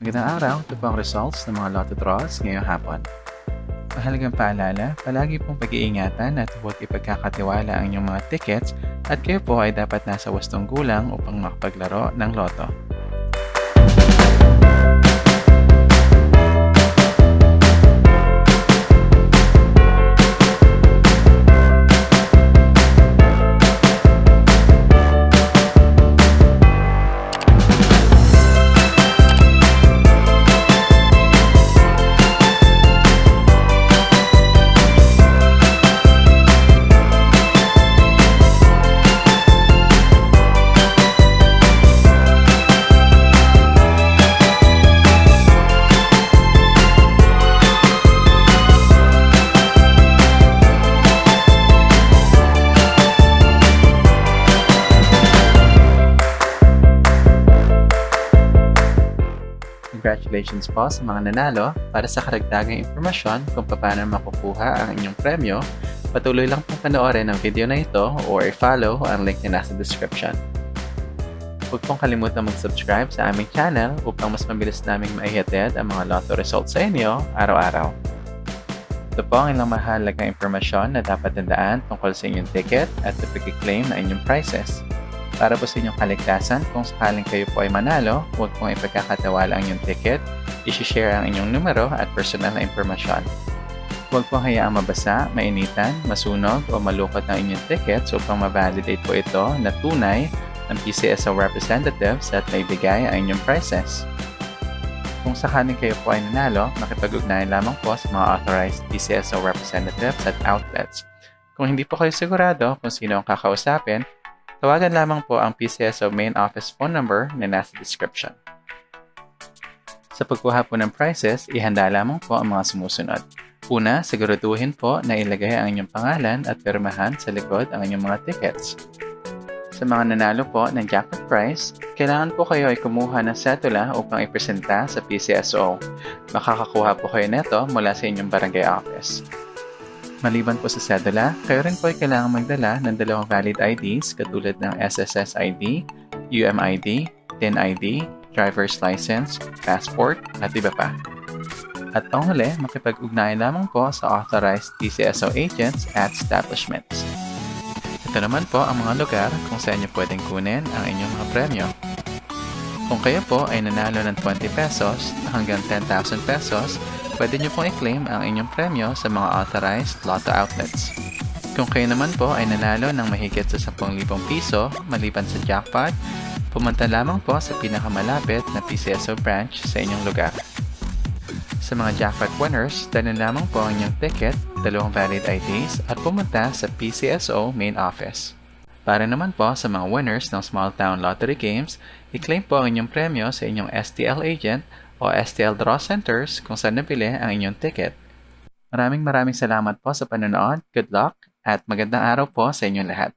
Magandang araw, ito po ang results ng mga lotto draws ngayong hapon. Mahalagang paalala, palagi pong pag-iingatan at huwag ipagkakatiwala ang inyong mga tickets at kayo po ay dapat nasa wastong gulang upang makapaglaro ng loto. Congratulations po sa mga nanalo. Para sa karagdagang impormasyon kung paano makukuha ang inyong premyo, patuloy lang pong panoorin ang video na ito or i-follow ang link na nasa description. Huwag pong kalimutan mag-subscribe sa aming channel upang mas mabilis naming maihatid ang mga lotto results sa inyo araw-araw. Ito po ang ilang mahalagang impormasyon na dapat tandaan tungkol sa inyong ticket at sa pag-claim na inyong prizes. Para po sa inyong kaligtasan, kung sakaling kayo po ay manalo, huwag pong ipagkakatawala ang inyong ticket, isi-share ang inyong numero at personal na impormasyon. Huwag pong hayaang mabasa, mainitan, masunog o malukot ang inyong tickets upang ma-validate po ito na tunay ng PCSO representatives at maibigay ang inyong prizes. Kung sakaling kayo po ay nanalo, makipag-ugnayan lamang po sa mga authorized PCSO representatives at outlets. Kung hindi po kayo sigurado kung sino ang kakausapin, Tawagan lamang po ang PCSO main office phone number na nasa description. Sa pagkuha po ng prices, ihanda lamang po ang mga sumusunod. Una, siguraduhin po na ilagay ang inyong pangalan at pirmahan sa likod ang inyong mga tickets. Sa mga nanalo po ng jackpot prize, kailangan po kayo ay kumuha ng setula upang ipresenta sa PCSO. Makakakuha po kayo neto mula sa inyong barangay office. Maliban po sa sedula, kayo rin po ay kailangan magdala ng dalawang valid IDs katulad ng SSS ID, UMID, TIN ID, driver's license, passport, at iba pa. At panghuli, makipag-ugnayan lamang po sa authorized PCSO agents at establishments. Ito naman po ang mga lugar kung saan nyo pwedeng kunin ang inyong mga premyo. Kung kayo po ay nanalo ng 20 pesos hanggang 10,000 pesos, pwede nyo pong i-claim ang inyong premyo sa mga authorized lotto outlets. Kung kayo naman po ay nanalo ng mahigit sa 10,000 piso maliban sa jackpot, pumunta lamang po sa pinakamalapit na PCSO branch sa inyong lugar. Sa mga jackpot winners, dalhin lamang po ang inyong ticket, dalawang valid IDs at pumunta sa PCSO main office. Para naman po sa mga winners ng small town lottery games, i-claim po ang inyong premyo sa inyong STL agent o STL Draw Centers kung saan nabili ang inyong ticket. Maraming maraming salamat po sa panonood, good luck, at magandang araw po sa inyong lahat.